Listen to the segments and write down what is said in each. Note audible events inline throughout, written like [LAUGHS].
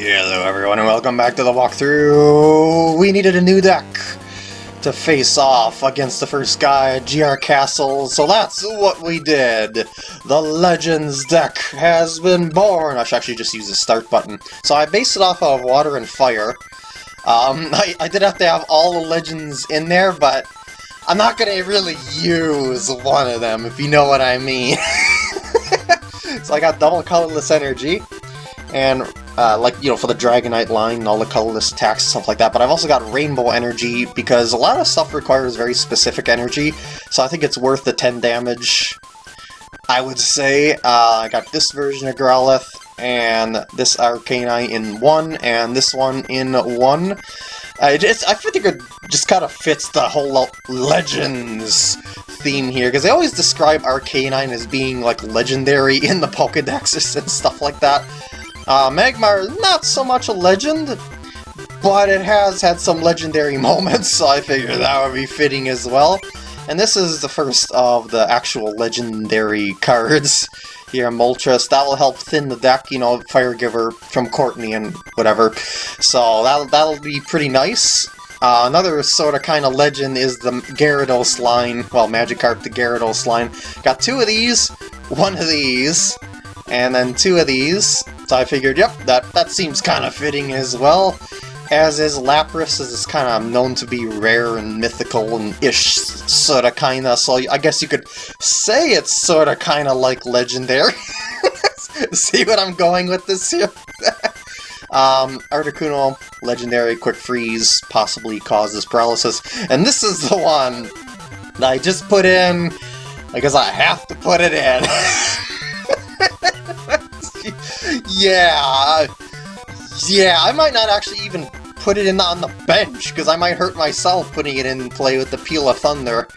Hello everyone and welcome back to the walkthrough! We needed a new deck to face off against the first guy GR Castle, so that's what we did! The Legends deck has been born! I should actually just use the start button. So I based it off of Water and Fire. Um, [LAUGHS] I, I did have to have all the Legends in there, but I'm not gonna really use one of them, if you know what I mean. [LAUGHS] so I got double colorless energy, and uh, like, you know, for the Dragonite line and all the colorless attacks and stuff like that, but I've also got Rainbow Energy because a lot of stuff requires very specific energy, so I think it's worth the 10 damage, I would say. Uh, I got this version of Growlithe, and this Arcanine in 1, and this one in 1. I just I think it just kind of fits the whole Legends theme here, because they always describe Arcanine as being, like, legendary [LAUGHS] in the Pokedexes and stuff like that. Uh, Magmar, not so much a legend, but it has had some legendary [LAUGHS] moments, so I figured that would be fitting as well. And this is the first of the actual legendary [LAUGHS] cards here, in Moltres. That will help thin the deck, you know, Fire Giver from Courtney and whatever. So that'll, that'll be pretty nice. Uh, another sort of kind of legend is the Gyarados line, well, Magikarp the Gyarados line. Got two of these, one of these, and then two of these. So I figured, yep, that, that seems kind of fitting as well. As is Lapras, as is kind of known to be rare and mythical and ish, sort of kind of, so I guess you could say it's sort of kind of like legendary. [LAUGHS] See what I'm going with this here? [LAUGHS] um, Articuno, legendary, quick freeze, possibly causes paralysis, and this is the one that I just put in because I have to put it in. [LAUGHS] yeah, yeah, I might not actually even put it in on the bench, because I might hurt myself putting it in play with the Peal of Thunder.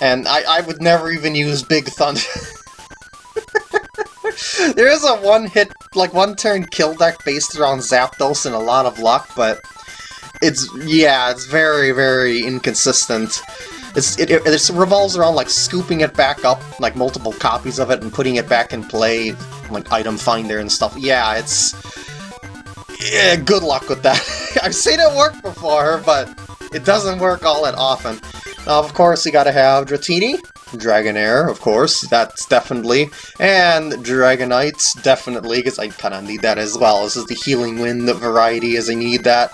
And I, I would never even use Big Thunder. [LAUGHS] there is a one-hit, like one-turn kill deck based around Zapdos and a lot of luck, but it's, yeah, it's very, very inconsistent. It's, it, it, revolves around like scooping it back up, like multiple copies of it, and putting it back in play, like item finder and stuff. Yeah, it's... Yeah, good luck with that. [LAUGHS] I've seen it work before, but it doesn't work all that often. Now, of course, you gotta have Dratini, Dragonair, of course, that's definitely, and Dragonite, definitely, because I kind of need that as well. This is the Healing Wind variety, as I need that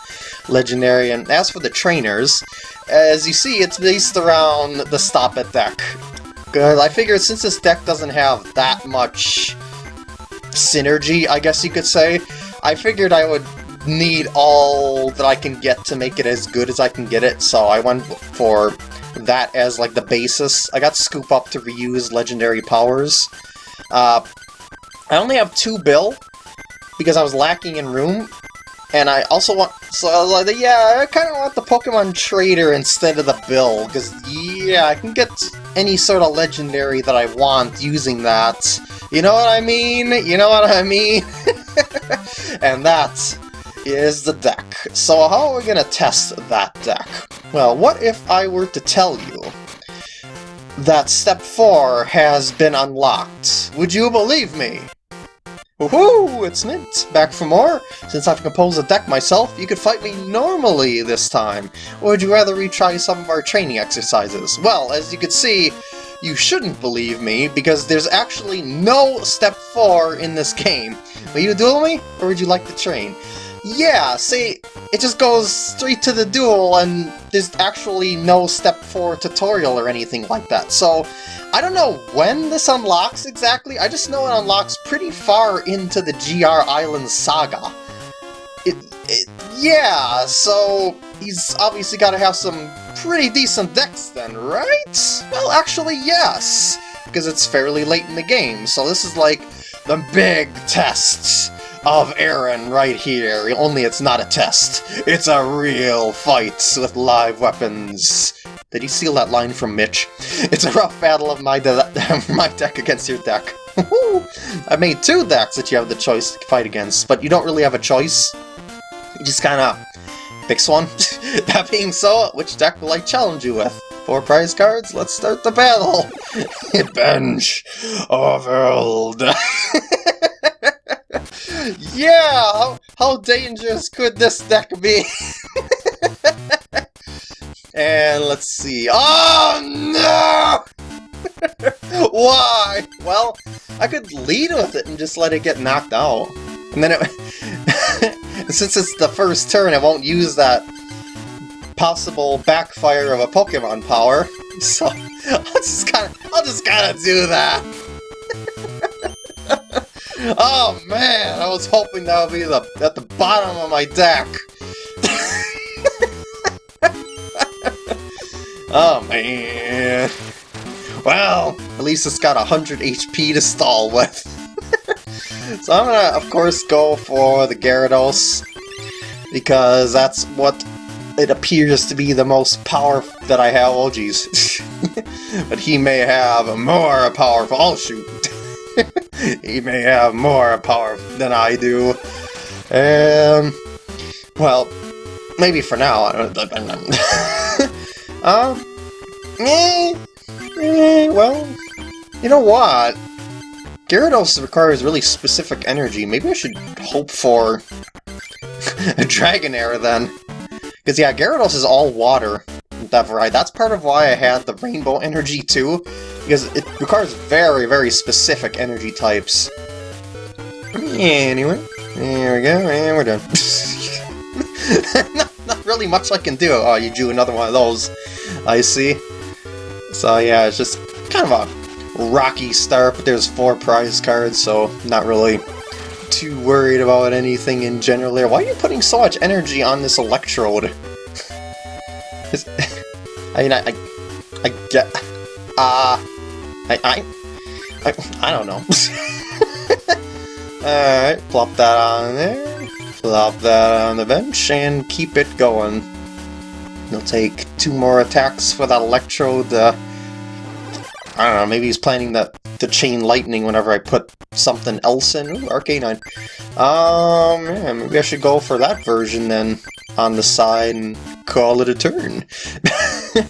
legendary. And as for the trainers, as you see, it's based around the Stop It deck. Because I figured since this deck doesn't have that much synergy, I guess you could say, I figured I would need all that I can get to make it as good as I can get it, so I went for that as like the basis. I got Scoop Up to reuse legendary powers. Uh, I only have two Bill, because I was lacking in room, and I also want, so I was like, yeah, I kind of want the Pokemon Trader instead of the Bill, because, yeah, I can get any sort of legendary that I want using that. You know what I mean? You know what I mean? [LAUGHS] and that is the deck. So how are we going to test that deck? Well, what if I were to tell you that Step 4 has been unlocked? Would you believe me? Woohoo! It's Mint! Back for more? Since I've composed a deck myself, you could fight me normally this time. Or would you rather retry some of our training exercises? Well, as you can see, you shouldn't believe me, because there's actually no Step 4 in this game. Will you duel me, or would you like to train? Yeah, see, it just goes straight to the duel, and there's actually no Step 4 tutorial or anything like that. So, I don't know when this unlocks exactly, I just know it unlocks pretty far into the GR Island saga. It, it, yeah, so he's obviously got to have some pretty decent decks then, right? Well, actually, yes, because it's fairly late in the game, so this is like the big tests of Aaron right here, only it's not a test. It's a real fight with live weapons. Did he steal that line from Mitch? It's a rough battle of my, de [LAUGHS] my deck against your deck. I made two decks that you have the choice to fight against, but you don't really have a choice. You just kinda picks one. [LAUGHS] that being so, which deck will I challenge you with? Four prize cards? Let's start the battle! [LAUGHS] Bench of World! Yeah! How, How dangerous could this deck be? [LAUGHS] and let's see. Oh no! [LAUGHS] Why? Well, I could lead with it and just let it get knocked out. And then it... [LAUGHS] since it's the first turn, I won't use that possible backfire of a Pokemon power. So, I'll just kinda... I'll just kinda do that. Oh man, I was hoping that would be the at the bottom of my deck. [LAUGHS] oh man. Well, at least it's got 100 HP to stall with. [LAUGHS] so I'm gonna, of course, go for the Gyarados, because that's what it appears to be the most power that I have. Oh, jeez. [LAUGHS] but he may have a more powerful. Oh, shoot. [LAUGHS] he may have more power than I do. Um, well, maybe for now. [LAUGHS] um, eh, Eh, well, you know what? Gyarados requires really specific energy. Maybe I should hope for [LAUGHS] a Dragonair then. Because yeah, Gyarados is all water. Variety. That's part of why I had the rainbow energy too. Because it requires very, very specific energy types. Anyway, there we go, and we're done. [LAUGHS] not, not really much I can do. Oh, you drew another one of those. I see. So yeah, it's just kind of a rocky start, but there's four prize cards, so not really too worried about anything in general there. Why are you putting so much energy on this electrode? [LAUGHS] I mean, I, I, I get, uh, I, I, I, I don't know. [LAUGHS] Alright, plop that on there, plop that on the bench, and keep it going. He'll take two more attacks for that Electrode. Uh, I don't know, maybe he's planning that to chain lightning whenever I put something else in. Ooh, Arcanine. Um, yeah, maybe I should go for that version then on the side and call it a turn. [LAUGHS]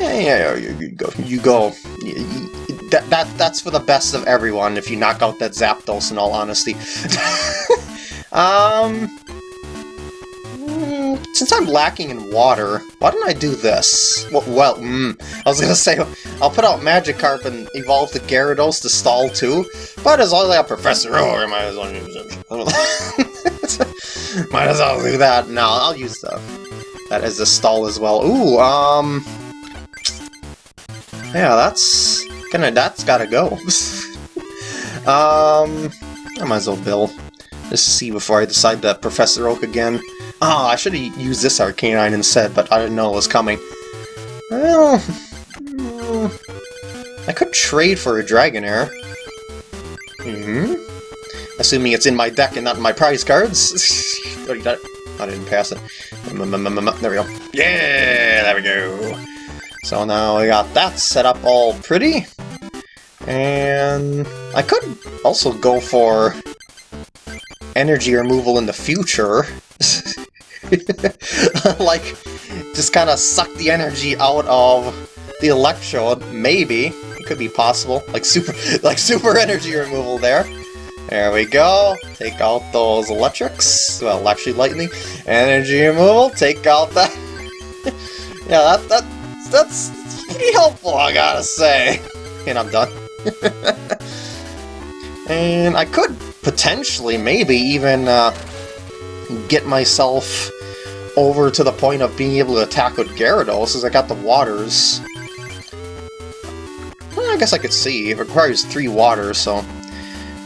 yeah, yeah, you, you go. You go. You, you, that, that, that's for the best of everyone if you knock out that Zapdos in all honesty. [LAUGHS] um, since I'm lacking in water, why don't I do this? Well, well mm, I was gonna [LAUGHS] say, I'll put out Magikarp and evolve the Gyarados to stall too, but as long as I have Professor Oak, I might as well use it. [LAUGHS] might as well do that. No, I'll use the, that as a stall as well. Ooh, um... Yeah, that's gonna, that's gotta go. [LAUGHS] um, I might as well Bill. Just see before I decide that Professor Oak again. Oh, I should have used this Arcanine instead, but I didn't know it was coming. Well... Hmm, I could trade for a Dragonair. Mm hmm Assuming it's in my deck and not in my prize cards. [LAUGHS] got it. I didn't pass it. There we go. Yeah, there we go. So now we got that set up all pretty. And I could also go for energy removal in the future. [LAUGHS] like, just kind of suck the energy out of the electrode, maybe. It could be possible. Like super [LAUGHS] like super energy removal there. There we go. Take out those electrics. Well, actually lightning. Energy removal. Take out that. [LAUGHS] yeah, that, that that's pretty helpful, I gotta say. And I'm done. and I could potentially, maybe even uh, get myself over to the point of being able to attack with Gyarados, since I got the waters. Well, I guess I could see. It requires three waters, so...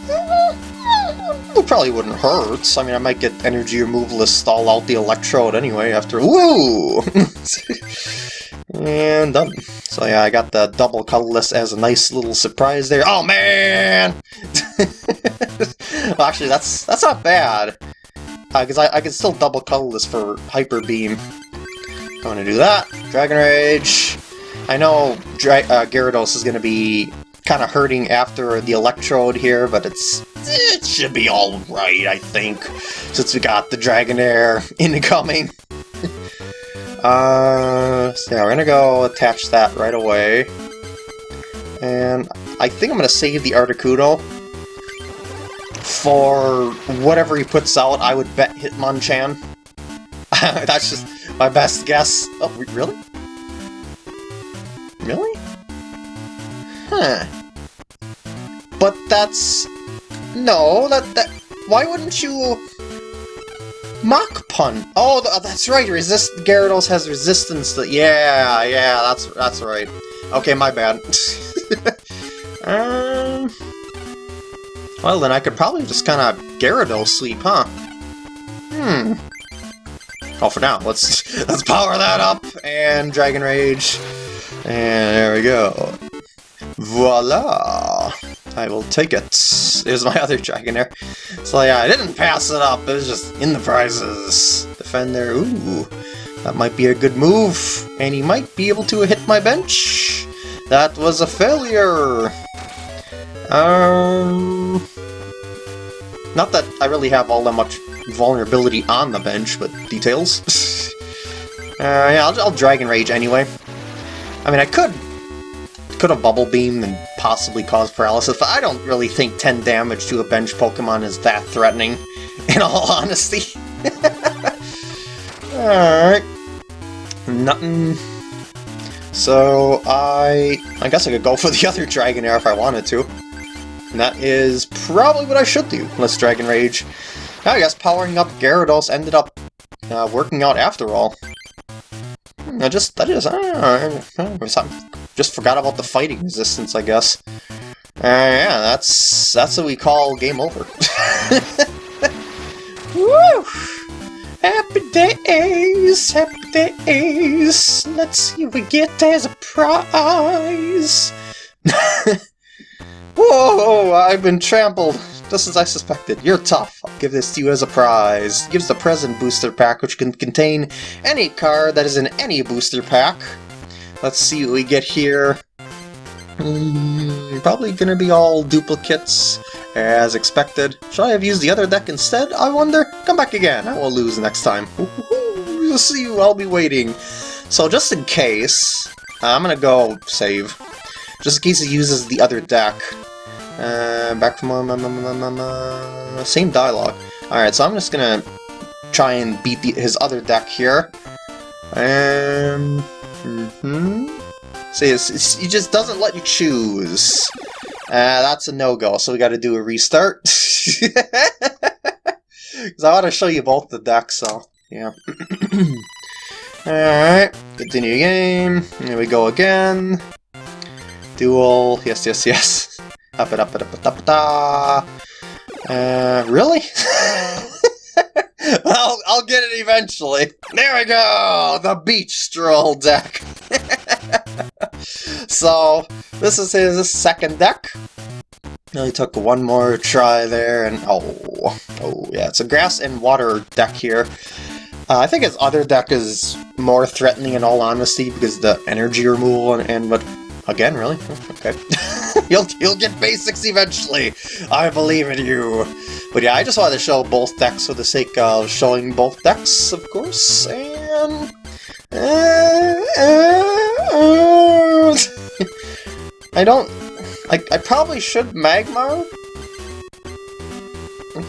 It probably wouldn't hurt. I mean, I might get energy removal to stall out the Electrode anyway after... Woo! [LAUGHS] and done. So yeah, I got the double colorless as a nice little surprise there. Oh, man! [LAUGHS] well, actually, that's that's not bad because uh, I, I can still double colorless for Hyper Beam. I'm gonna do that. Dragon Rage. I know Dra uh, Gyarados is gonna be kind of hurting after the Electrode here, but it's it should be all right, I think, since we got the Dragonair [LAUGHS] incoming. [LAUGHS] uh, so yeah, we're gonna go attach that right away. And I think I'm gonna save the Articuno for whatever he puts out, I would bet Hitmonchan. [LAUGHS] That's just my best guess. Oh, really? Really? Huh. But that's... No, that... that why wouldn't you... Mach Punch. Oh, that's right. Resist Gyarados has resistance to. Yeah, yeah, that's that's right. Okay, my bad. um. [LAUGHS] Well, then I could probably just kind of Gyarados sleep, huh? Hmm. Oh, for now, let's [LAUGHS] let's power that up and Dragon Rage, and there we go. Voila! I will take it. There's my [LAUGHS] other Dragonair. So yeah, I didn't pass it up, it was just in the prizes. Defender, ooh, that might be a good move. And he might be able to hit my bench. That was a failure. Um, not that I really have all that much vulnerability on the bench, but details. [LAUGHS] uh, yeah, I'll, I'll Dragon Rage anyway. I mean, I could could have Bubble Beam and possibly cause paralysis, but I don't really think 10 damage to a bench Pokemon is that threatening, [LAUGHS] in all honesty. [LAUGHS] Alright. Nothing. So, I... I guess I could go for the other Dragonair if I wanted to. And that is probably what I should do. Let's Dragon Rage. I guess powering up Gyarados ended up uh, working out after all. Hmm, I just, I just, I don't know, just forgot about the fighting resistance, I guess. Uh, yeah, that's, that's what we call game over. [LAUGHS] Woo! Happy days, happy days. Let's see what we get as a prize. [LAUGHS] I've been trampled. Just as I suspected. You're tough. I'll give this to you as a prize. It gives the present booster pack, which can contain any card that is in any booster pack. Let's see what we get here. Mm, probably gonna be all duplicates, as expected. Should I have used the other deck instead, I wonder? Come back again, I will lose next time. You'll see, I'll be waiting. So just in case, I'm gonna go save. Just in case he uses the other deck. Uh, back from uh, same dialogue. Alright, so I'm just gonna try and beat the, his other deck here. Um, mm -hmm. See, it's, it's, he just doesn't let you choose. Uh, that's a no-go, so we gotta do a restart. [LAUGHS] Because I want to show you both the decks, so, yeah. [CLEARS THROAT] Alright, continue game. Here we go again. Duel, yes, yes, yes. Uh, really? [LAUGHS] I'll, I'll get it eventually. There we go! The Beach Stroll deck. [LAUGHS] so, this is his second deck. He took one more try there, and oh, oh yeah, it's a grass and water deck here. Uh, I think his other deck is more threatening in all honesty because the energy removal and, and what Again, really? Oh, okay. [LAUGHS] [LAUGHS] you'll, you'll get basics eventually! I believe in you! But yeah, I just wanted to show both decks for the sake of showing both decks, of course, and... Uh, [LAUGHS] uh, I don't... I, I probably should Magmar,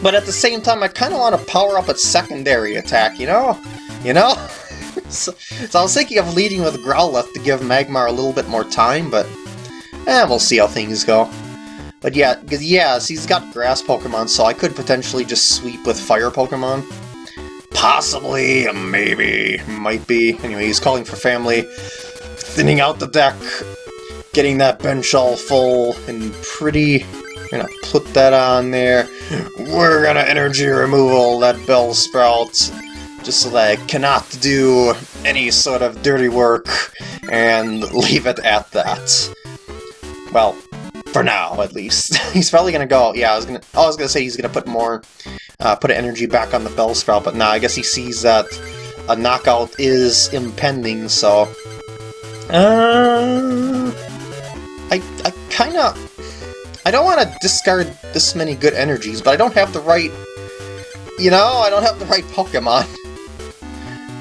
but at the same time, I kind of want to power up its secondary attack, you know? You know? [LAUGHS] so, so, I was thinking of leading with Growlithe to give Magmar a little bit more time, but eh, we'll see how things go. But yeah, because yes, he's got grass Pokemon, so I could potentially just sweep with fire Pokemon. Possibly, maybe, might be. Anyway, he's calling for family, thinning out the deck, getting that bench all full, and pretty... Gonna put that on there. We're gonna energy removal that Bellsprout, just so that I cannot do any sort of dirty work and leave it at that. Well, for now, at least. [LAUGHS] he's probably gonna go, yeah, I was gonna, I was gonna say he's gonna put more, uh, put energy back on the Bellsprout, but now I guess he sees that a knockout is impending, so... Uh, I, I kinda... I don't want to discard this many good energies, but I don't have the right... You know, I don't have the right Pokemon.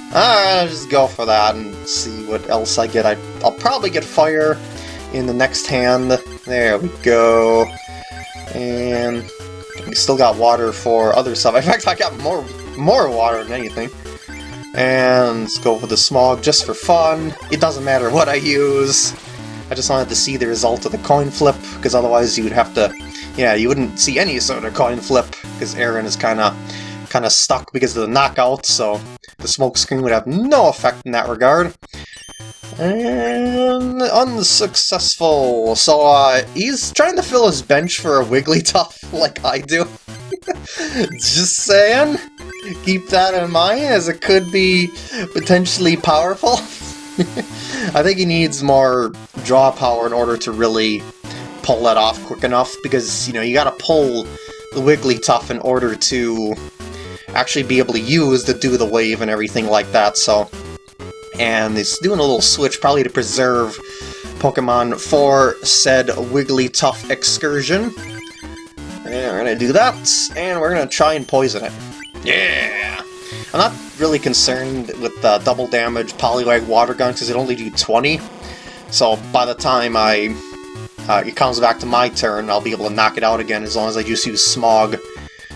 Alright, [LAUGHS] I'll just go for that and see what else I get. I, I'll probably get fire in the next hand. There we go. And We still got water for other stuff. In fact, I got more more water than anything. And let's go for the smog just for fun. It doesn't matter what I use. I just wanted to see the result of the coin flip, because otherwise you would have to... Yeah, you wouldn't see any sort of coin flip, because Aaron is kind of kind of stuck because of the knockout, so the smoke screen would have no effect in that regard. And unsuccessful. So uh, he's trying to fill his bench for a Wigglytuff [LAUGHS] like I do. [LAUGHS] Just saying. Keep that in mind as it could be potentially powerful. [LAUGHS] I think he needs more draw power in order to really pull that off quick enough because, you know, you gotta pull the Wigglytuff in order to actually be able to use to do the wave and everything like that, so... And it's doing a little switch, probably to preserve Pokemon for said Wigglytuff excursion. And we're gonna do that, and we're gonna try and poison it. Yeah! I'm not really concerned with the double damage Poliwag Water Gun, because it only do 20. So by the time I uh, it comes back to my turn, I'll be able to knock it out again as long as I just use Smog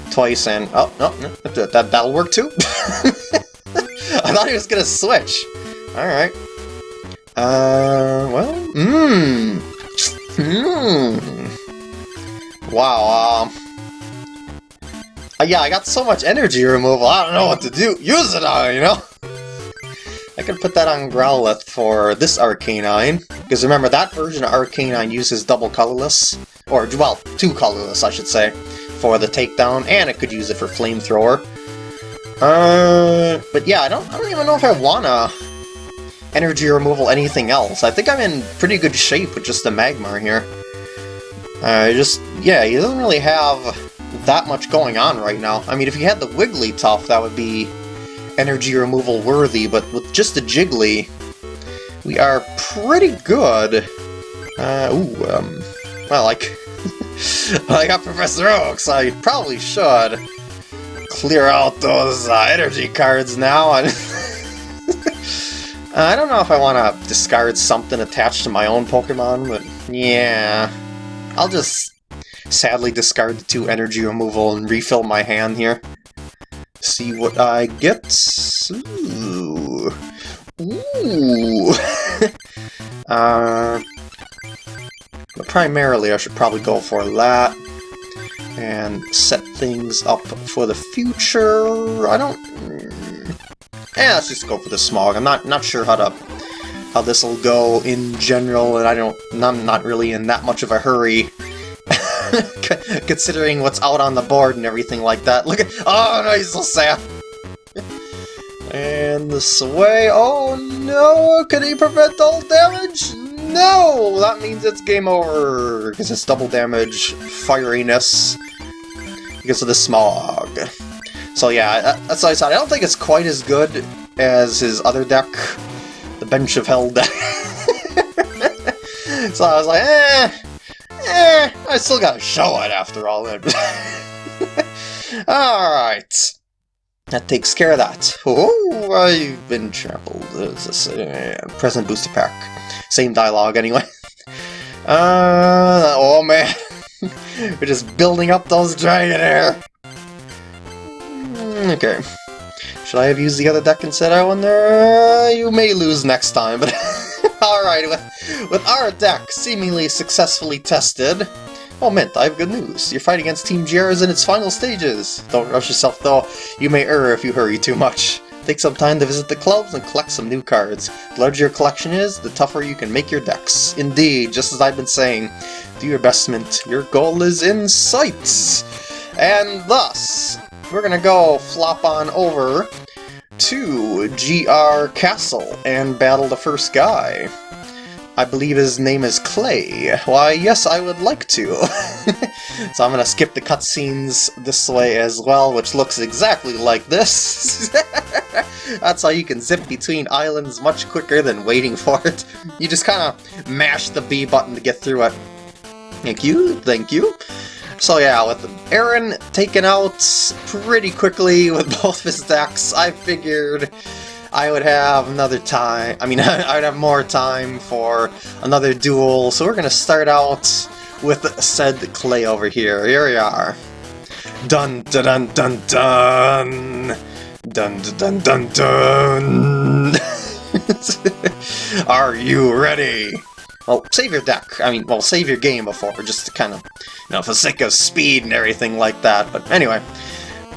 twice and... Oh, no, no that, that, that'll work too? I thought he was gonna switch. Alright. Uh, well, mmm. Mmm. Wow, um... Uh, yeah, I got so much energy removal, I don't know what to do. Use it on, you know? I could put that on Growlithe for this Arcanine, because remember, that version of Arcanine uses double colorless, or, well, two colorless, I should say for the takedown, and it could use it for flamethrower. Uh, but yeah, I don't, I don't even know if I wanna energy removal anything else. I think I'm in pretty good shape with just the Magmar here. Uh, just, yeah, he doesn't really have that much going on right now. I mean, if you had the Wigglytuff, that would be energy removal worthy, but with just the Jiggly, we are pretty good. Uh, ooh, um, well, like, [LAUGHS] I got Professor Oaks, I probably should clear out those uh, energy cards now. [LAUGHS] I don't know if I want to discard something attached to my own Pokemon, but yeah. I'll just sadly discard the two energy removal and refill my hand here. See what I get. Ooh. [LAUGHS] Ooh. [LAUGHS] uh, primarily I should probably go for that and set things up for the future. I don't... Mm. Yeah, let's just go for the smog. I'm not not sure how to how this will go in general, and I don't. I'm not really in that much of a hurry. [LAUGHS] Considering what's out on the board and everything like that. Look at oh no, he's so sad. and this way. Oh no! Can he prevent all damage? No! That means it's game over, because it's double damage, fieriness, because of the smog. So yeah, that's what I said. I don't think it's quite as good as his other deck, the Bench of Hell deck. [LAUGHS] so I was like, eh, eh, I still gotta show it after all. [LAUGHS] Alright. That takes care of that. Oh, I've been trampled. This uh, present booster pack. Same dialogue anyway. [LAUGHS] Uh, oh man. [LAUGHS] We're just building up those Dragonair. Mm, okay. Should I have used the other deck instead? I wonder. Uh, you may lose next time, but [LAUGHS] alright, with, with our deck seemingly successfully tested, Oh, Mint, I have good news. Your fight against Team GR is in its final stages. Don't rush yourself, though. You may err if you hurry too much. Take some time to visit the clubs and collect some new cards. The larger your collection is, the tougher you can make your decks. Indeed, just as I've been saying, do your best, Mint. Your goal is in sight! And thus, we're gonna go flop on over to GR Castle and battle the first guy. I believe his name is Clay. Why, yes, I would like to. [LAUGHS] so I'm gonna skip the cutscenes this way as well, which looks exactly like this. [LAUGHS] That's how you can zip between islands much quicker than waiting for it. You just kind of mash the B button to get through it. Thank you, thank you. So yeah, with Aaron taken out pretty quickly with [LAUGHS] both his decks, I figured I would have another time, I mean, [LAUGHS] I'd have more time for another duel, so we're gonna start out with said Clay over here. Here we are. Dun dun dun dun dun! Dun dun dun dun dun! [LAUGHS] Are you ready? Well, save your deck. I mean, well, save your game before, just to kind of, you know, for sake of speed and everything like that. But anyway,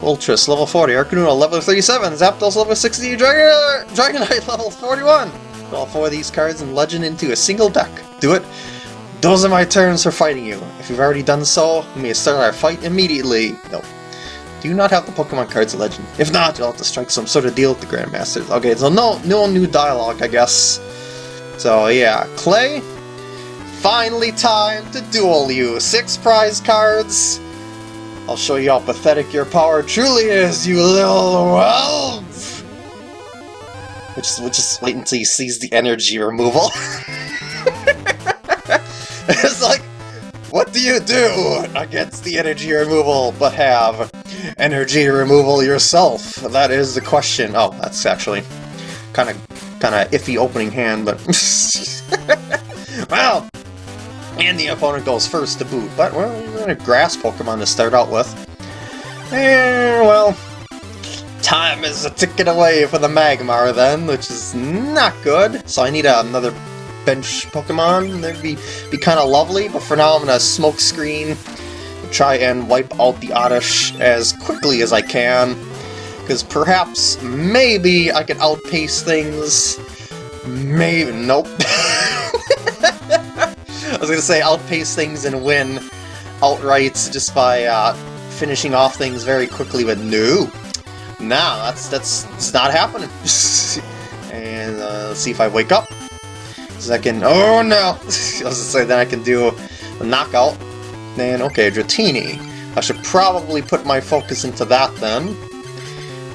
Moltres level 40, Arcanine level 37, Zapdos level 60, Dragon Dragonite level 41. all four of these cards and Legend into a single deck. Do it. Those are my turns for fighting you. If you've already done so, we may start our fight immediately. No. Do you not have the Pokemon cards Legend? If not, you'll have to strike some sort of deal with the Grandmasters. Okay, so no, no new dialogue, I guess. So yeah, Clay, finally time to duel you. Six prize cards. I'll show you how pathetic your power truly is, you little elf! Which is, which is wait until he sees the energy removal. [LAUGHS] it's like, what do you do against the energy removal, but have energy removal yourself? That is the question. Oh, that's actually kind of kind of iffy opening hand, but... [LAUGHS] well, and the opponent goes first to boot, but, well, we're a grass Pokemon to start out with. And, well, time is a ticking away for the Magmar then, which is not good. So I need another bench Pokemon. That'd be, be kind of lovely, but for now I'm going to smoke screen, try and wipe out the Oddish as quickly as I can. Because perhaps, maybe, I can outpace things. Maybe, nope. [LAUGHS] I was gonna say outpace things and win outright just by uh, finishing off things very quickly, but no. Nah, that's that's not happening. [LAUGHS] and uh, let's see if I wake up. Can. Oh no! [LAUGHS] I was gonna say then I can do a knockout. Then okay, Dratini. I should probably put my focus into that then.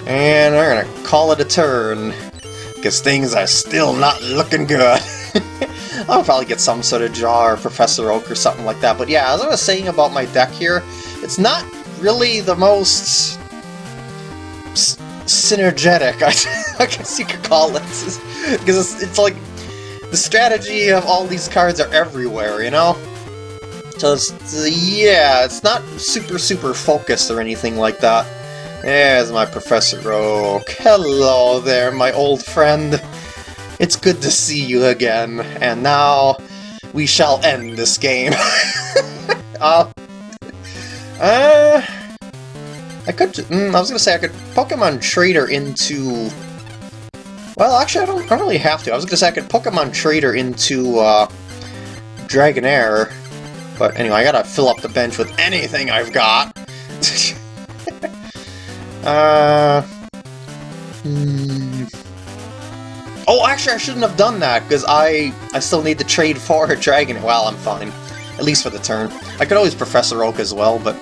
And we're gonna call it a turn. Because things are still not looking good. [LAUGHS] I'll probably get some sort of jaw or Professor Oak or something like that. But yeah, as I was saying about my deck here, it's not really the most synergetic, [LAUGHS] I, guess you could call it. Because it's, it's like, the strategy of all these cards are everywhere, you know? So it's, yeah, it's not super, super focused or anything like that. There's my Professor Oak. Hello there, my old friend. It's good to see you again, and now we shall end this game. [LAUGHS] uh, uh, I could, mm, I was gonna say I could Pokemon Trader into... Well, actually, I don't, I don't really have to. I was gonna say I could Pokemon Trader into, uh, Dragonair. But anyway, I gotta fill up the bench with anything I've got. [LAUGHS] uh... Hmm... Oh, actually, I shouldn't have done that, because I I still need to trade [LAUGHS] for a dragon. Well, I'm fine. At least for the turn. I could always Professor Oak as well, but,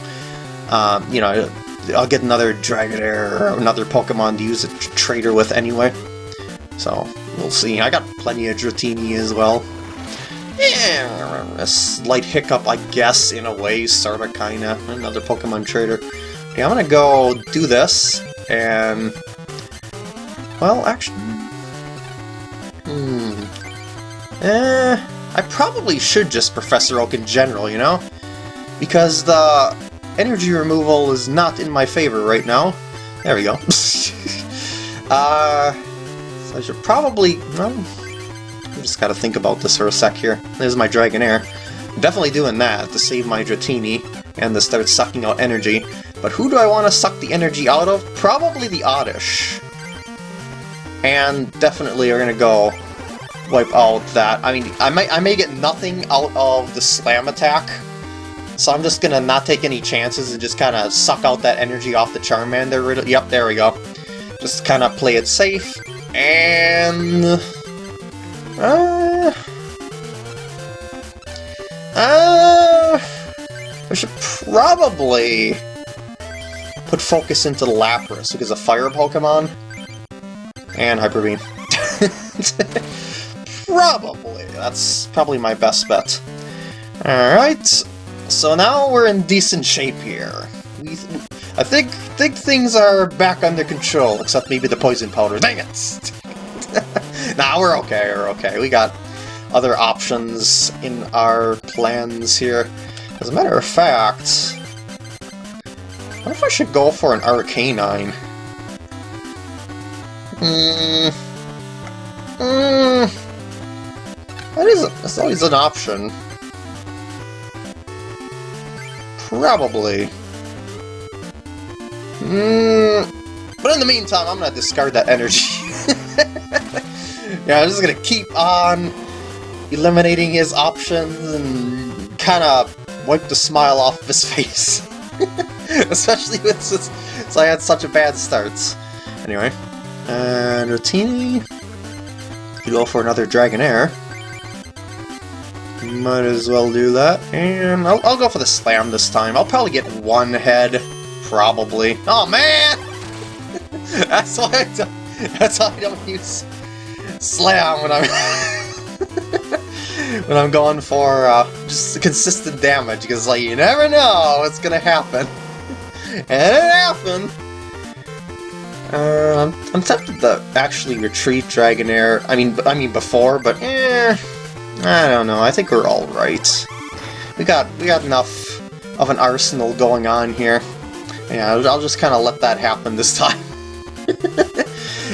um, you know, I'll get another Dragonair or another Pokemon to use a trader with anyway. So, we'll see. I got plenty of Dratini as well. Yeah, a slight hiccup, I guess, in a way, sorta, kinda. Another Pokemon trader. Okay, I'm gonna go do this, and... Well, actually... Hmm. Eh, I probably should just Professor Oak in general, you know? Because the energy removal is not in my favor right now. There we go. [LAUGHS] uh, so I should probably... Well, I just gotta think about this for a sec here. There's my Dragonair. Definitely doing that to save my Dratini and to start sucking out energy. But who do I want to suck the energy out of? Probably the Oddish and definitely are gonna go wipe out that. I mean, I might I may get nothing out of the slam attack, so I'm just gonna not take any chances and just kind of suck out that energy off the Charmander. Yep, there we go. Just kind of play it safe, and... Uh, uh, I should probably put focus into the Lapras because a fire Pokemon. And Hyper Beam. [LAUGHS] probably. That's probably my best bet. Alright, so now we're in decent shape here. We, I think think things are back under control, except maybe the poison powder. Dang it! [LAUGHS] nah, we're okay, we're okay. We got other options in our plans here. As a matter of fact, wonder if I should go for an Arcanine. Hmm. Hmm. That is, that's always an option. Probably. Hmm. But in the meantime, I'm gonna discard that energy. [LAUGHS] yeah, I'm just gonna keep on eliminating his options and kind of wipe the smile off of his [LAUGHS] face. [LAUGHS] Especially since I had such a bad start. Anyway, and Dratini, you go for another Dragonair. Might as well do that, and I'll, I'll go for the Slam this time. I'll probably get one head, probably. Oh man! [LAUGHS] that's why I don't, that's why I don't use Slam when I'm [LAUGHS] when I'm going for uh, just consistent damage, because like you never know what's gonna happen. [LAUGHS] and it happened! Uh, I'm, I'm tempted to actually retreat Dragonair. I mean, I mean before, but eh, I don't know. I think we're all right. We got we got enough of an arsenal going on here. Yeah, I'll just kind of let that happen this [LAUGHS] time.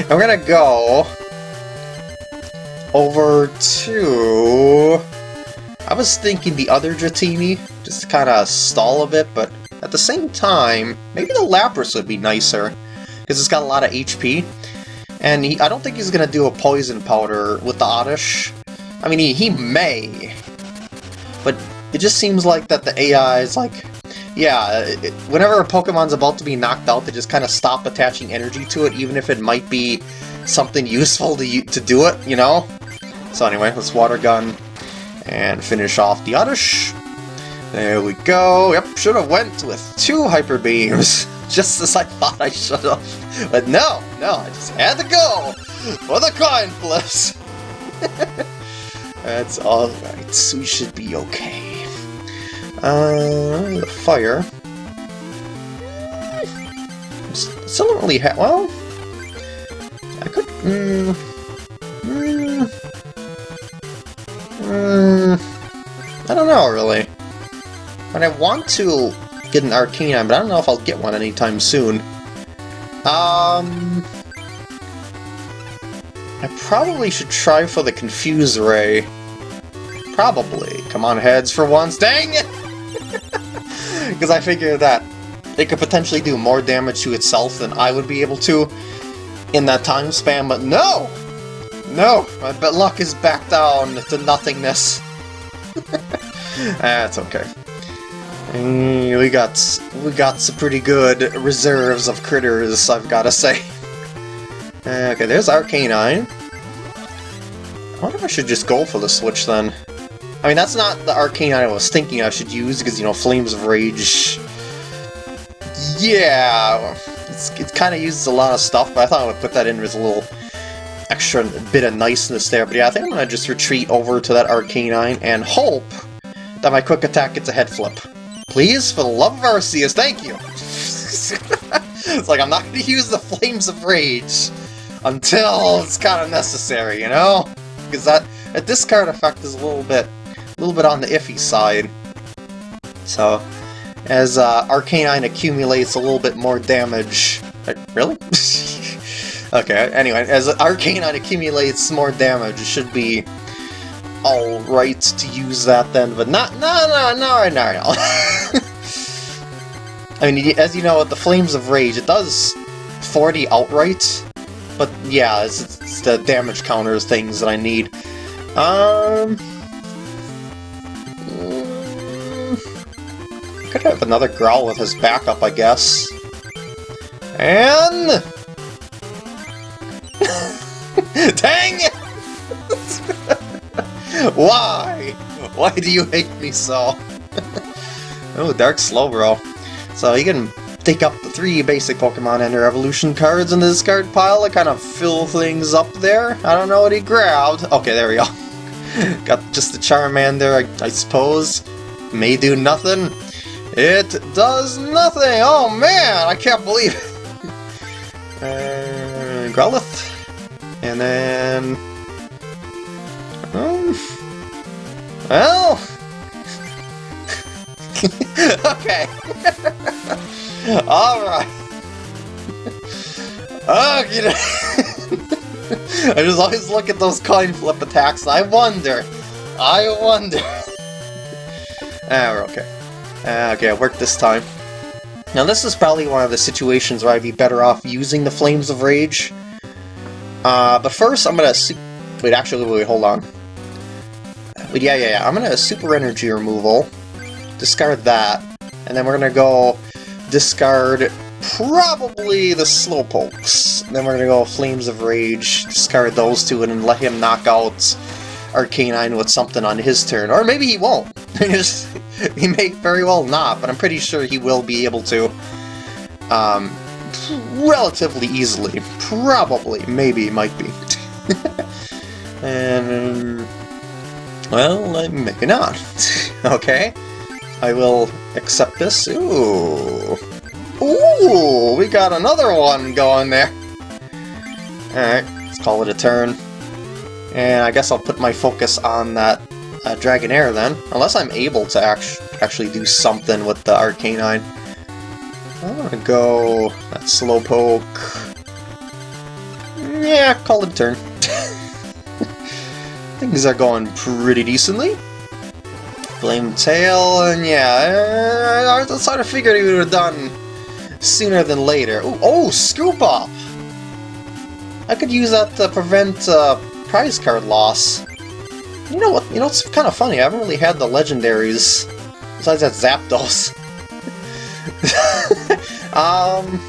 we're gonna go over to... I was thinking the other Dratini, just to kind of stall a bit, but at the same time, maybe the Lapras would be nicer, because it's got a lot of HP. And he, I don't think he's going to do a Poison Powder with the Oddish. I mean, he, he may, but it just seems like that the AI is like, yeah, it, whenever a Pokemon's about to be knocked out, they just kind of stop attaching energy to it, even if it might be something useful to, to do it, you know? So anyway, let's Water Gun and finish off the Oddish. There we go. Yep, should have went with two Hyper Beams, [LAUGHS] just as I thought I should have. But no, no, I just had to go for the coin flips. [LAUGHS] That's alright, we should be okay. Uh, the fire. Still don't really have. Well, I could. Mm, mm, Mm, I don't know, really. But I want to get an Arcanine, but I don't know if I'll get one anytime soon. Um... I probably should try for the Confuse Ray. Probably. Come on, heads for once. Dang it! [LAUGHS] Because I figure that it could potentially do more damage to itself than I would be able to in that time span, but no! No! My luck is back down to nothingness. [LAUGHS] That's okay. Mm, we got we got some pretty good reserves of critters, I've gotta say. [LAUGHS] Okay, there's Arcanine. I wonder if I should just go for the switch then. I mean, that's not the Arcanine I was thinking I should use, because, you know, Flames of Rage... Yeah, it's, it kind of uses a lot of stuff, but I thought I would put that in as a little extra bit of niceness there. But yeah, I think I'm going to just retreat over to that Arcanine and hope that my quick attack gets a head flip. Please, for the love of Arceus, thank you! [LAUGHS] it's like, I'm not to use the Flames of Rage until it's kind of necessary, you know? Because that, that discard effect is a little bit, a little bit on the iffy side. So, as uh, Arcanine accumulates a little bit more damage... Really? [LAUGHS] Okay, anyway, as Arcanine accumulates more damage, it should be alright to use that then, but not, no, no, no, right now, no. [LAUGHS] I mean, as you know, with the Flames of Rage, it does 40 outright, but yeah, it's, it's the damage counters things that I need. Um... Mm, could have another Growlithe as backup, I guess. And... [LAUGHS] Dang it! [LAUGHS] [LAUGHS] Why? Why do you hate me so? [LAUGHS] oh, Dark Slowbro. So you can take up the three basic Pokemon and their evolution cards in the discard pile to kind of fill things up there. I don't know what he grabbed. Okay, there we go. [LAUGHS] Got just the Charmander, I, I suppose. May do nothing. It does nothing! Oh man, I can't believe it! Uh, Growlithe? And then... Um, well... [LAUGHS] okay. [LAUGHS] Alright. Okay. [LAUGHS] I just always look at those coin flip attacks I wonder. I wonder. ah, we're okay. Ah, okay, it worked this time. Now this is probably one of the situations where I'd be better off using the Flames of Rage. Uh, but first I'm gonna... See- wait, actually, wait, hold on. Wait, yeah, yeah, yeah. I'm gonna Super Energy Removal. Discard that. And then we're gonna go discard probably the Slowpokes. Then we're gonna go Flames of Rage, discard those two, and then let him knock out Arcanine with something on his turn. Or maybe he won't. [LAUGHS] he may very well not, but I'm pretty sure he will be able to. Um, relatively easily. Probably. Maybe. Might be. [LAUGHS] and... Well, maybe not. [LAUGHS] okay. I will accept this. Ooh. Ooh, we got another one going there. Alright, let's call it a turn. And I guess I'll put my focus on that uh, Dragonair then. Unless I'm able to act actually do something with the Arcanine. I'm gonna go that Slowpoke. Yeah, call it a turn. Things are going pretty decently. Flame Tail, and yeah, I, I sort of figured he would have done sooner than later. Ooh, oh, Scoop Up! I could use that to prevent uh, prize card loss. You know what? You know it's kind of funny. I haven't really had the legendaries besides that Zapdos. [LAUGHS] um,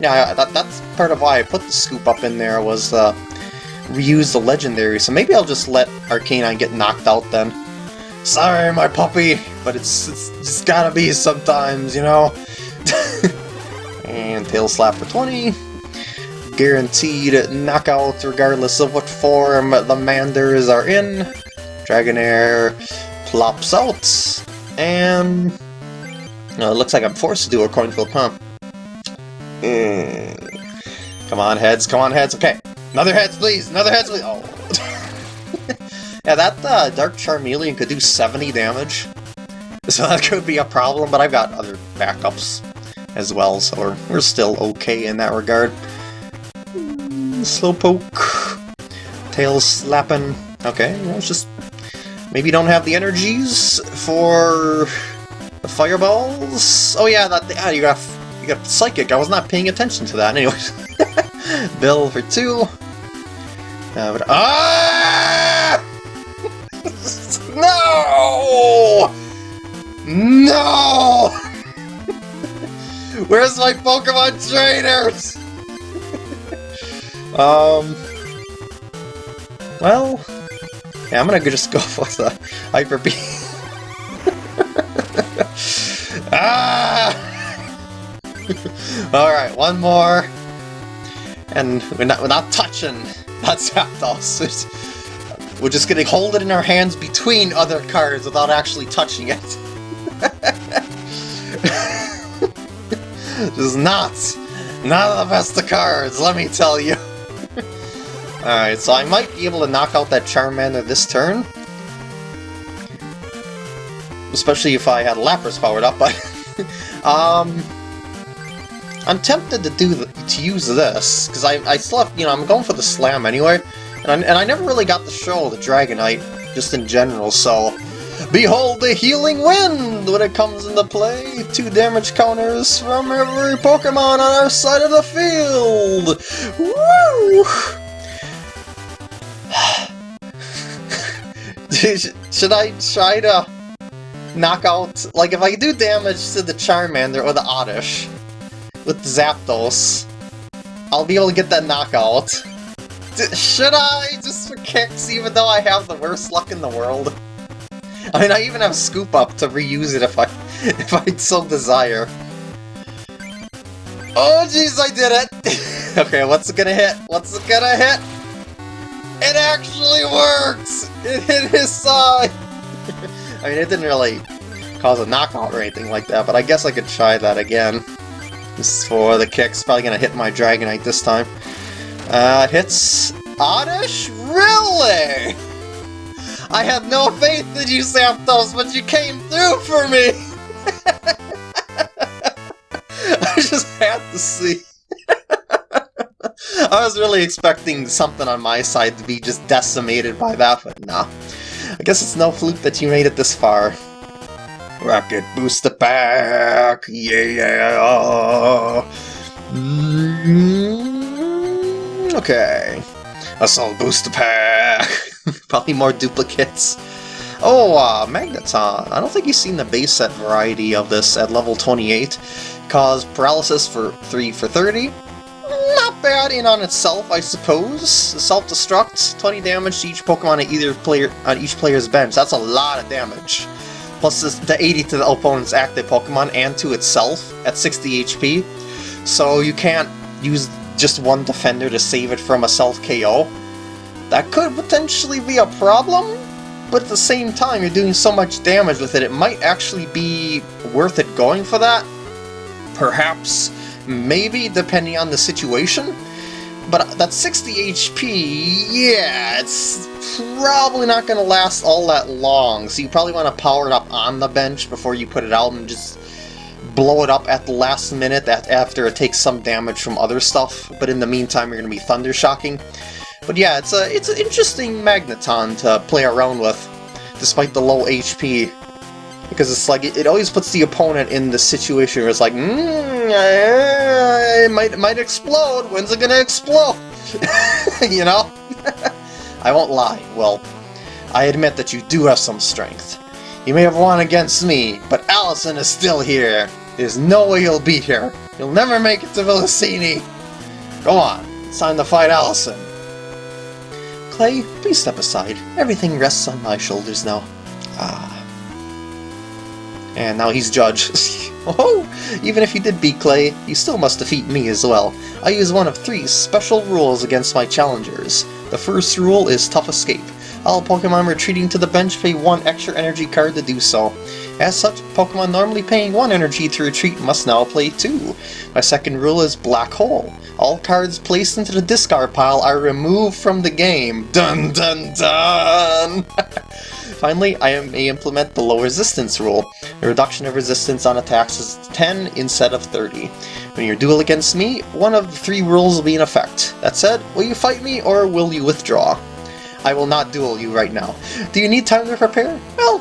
yeah, that, that's part of why I put the Scoop Up in there was uh, reuse the legendary. So maybe I'll just let Arcanine get knocked out then. Sorry, my puppy, but it's, it's just gotta be sometimes, you know? [LAUGHS] And Tail Slap for 20. Guaranteed knockout regardless of what form the Manders are in. Dragonair plops out. And... No, it looks like I'm forced to do a coin flip, huh? Mm. Come on, heads, come on, heads. Okay, another heads, please. Another heads, please. Oh. [LAUGHS] yeah, that uh, Dark Charmeleon could do 70 damage. So [LAUGHS] that could be a problem, but I've got other backups as well, so we're, we're still okay in that regard. Slowpoke. Tail slapping. Okay, know, it's just... Maybe don't have the energies for the fireballs? Oh yeah, that yeah, you got you got psychic. I was not paying attention to that. Anyways, [LAUGHS] Bill for two. Uh, but, ah! [LAUGHS] no! No! [LAUGHS] Where's my Pokemon trainers? [LAUGHS] um. Well, yeah, I'm gonna just go for the Hyper Beam. ah! Alright, one more. And we're not, we're not touching that Zapdos. We're just gonna hold it in our hands between other cards without actually touching it. [LAUGHS] Just not, not the best of cards, let me tell you. [LAUGHS] Alright, so I might be able to knock out that Charmander this turn. Especially if I had Lapras powered up, but... [LAUGHS] um... I'm tempted to do the, to use this, because I, I still have, you know, I'm going for the Slam anyway, and I, and I never really got to show the Dragonite, just in general, so Behold the healing wind when it comes into play! Two damage counters from every Pokemon on our side of the field! Woo! [SIGHS] Should I try to knock out... Like, if I do damage to the Charmander or the Oddish with Zapdos, I'll be able to get that knockout. Should I, just for kicks, even though I have the worst luck in the world? I mean, I even have Scoop Up to reuse it if I, [LAUGHS] if I so desire. Oh jeez, I did it! [LAUGHS] okay, what's it gonna hit? What's it gonna hit? It actually works! It hit his side! [LAUGHS] I mean, it didn't really cause a knockout or anything like that, but I guess I could try that again. This is for the kicks. Probably gonna hit my Dragonite this time. Uh, hits Oddish? Really? I had no faith in you, Zapdos, but you came through for me! [LAUGHS] I just had to see. [LAUGHS] I was really expecting something on my side to be just decimated by that, but nah. I guess it's no fluke that you made it this far. Rocket booster pack! Yeah! Okay. Assault booster pack! [LAUGHS] Probably more duplicates. Oh, uh, Magneton. I don't think you've seen the base set variety of this at level 28. Cause paralysis for 3 for 30. Not bad in on itself, I suppose. Self-destruct, 20 damage to each Pokemon on either player on each player's bench. That's a lot of damage. Plus the 80 to the opponent's active Pokemon and to itself at 60 HP. So you can't use just one defender to save it from a self-KO. That could potentially be a problem, but at the same time, you're doing so much damage with it, it might actually be worth it going for that. Perhaps, maybe, depending on the situation. But that 60 HP, yeah, it's probably not going to last all that long, so you probably want to power it up on the bench before you put it out and just blow it up at the last minute after it takes some damage from other stuff, but in the meantime you're going to be Thunder Shocking. But yeah, it's a it's an interesting Magneton to play around with, despite the low HP. Because it's like, it, it always puts the opponent in the situation where it's like, mm, it might, might explode, when's it gonna explode? [LAUGHS] you know? [LAUGHS] I won't lie, well, I admit that you do have some strength. You may have won against me, but Allison is still here. There's no way you'll beat her. You'll never make it to Villasini. Go on, it's time to fight Allison. Clay, please step aside. Everything rests on my shoulders now. Ah. And now he's judge. [LAUGHS] oh, even if you did beat Clay, you still must defeat me as well. I use one of three special rules against my challengers. The first rule is Tough Escape. All Pokemon retreating to the bench pay one extra energy card to do so. As such, Pokemon normally paying one energy to retreat must now play two. My second rule is Black Hole. All cards placed into the discard pile are removed from the game. Dun dun dun! [LAUGHS] Finally, I may implement the low resistance rule. The reduction of resistance on attacks is 10 instead of 30. When you duel against me, one of the three rules will be in effect. That said, will you fight me or will you withdraw? I will not duel you right now. Do you need time to prepare? Well,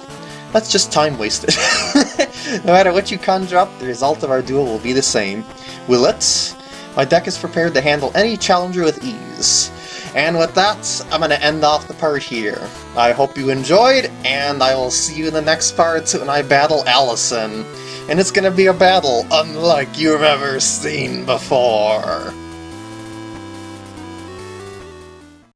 that's just time wasted. [LAUGHS] no matter what you conjure up, the result of our duel will be the same. Will it? My deck is prepared to handle any challenger with ease. And with that, I'm going to end off the part here. I hope you enjoyed, and I will see you in the next part when I battle Allison. And it's going to be a battle unlike you've ever seen before.